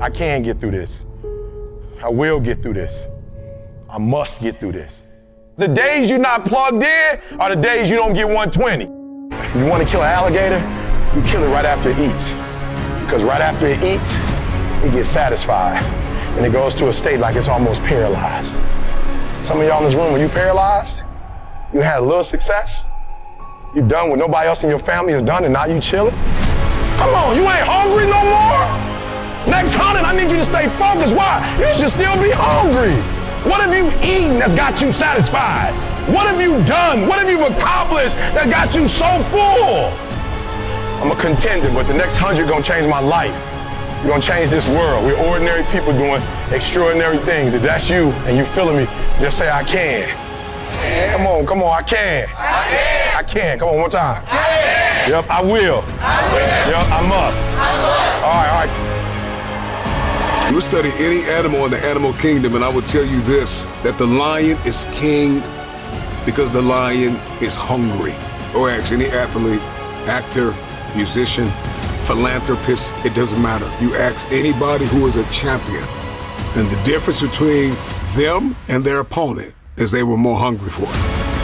I can get through this. I will get through this. I must get through this. The days you're not plugged in are the days you don't get 120. You want to kill an alligator? You kill it right after it eats. Because right after it eats, it gets satisfied. And it goes to a state like it's almost paralyzed. Some of y'all in this room, when you paralyzed, you had a little success, you done what nobody else in your family has done, and now you chilling? Come on, you ain't hungry no more? Stay focused. Why? You should still be hungry. What have you eaten that's got you satisfied? What have you done? What have you accomplished that got you so full? I'm a contender, but the next hundred gonna change my life. You're gonna change this world. We're ordinary people doing extraordinary things. If that's you and you feeling me, just say I can. Come on, come on, I can. I can. I can. Come on, one time. I can. Yep, I will. I will. Yep, I must. You study any animal in the animal kingdom, and I will tell you this that the lion is king because the lion is hungry. Or ask any athlete, actor, musician, philanthropist, it doesn't matter. You ask anybody who is a champion, and the difference between them and their opponent is they were more hungry for it.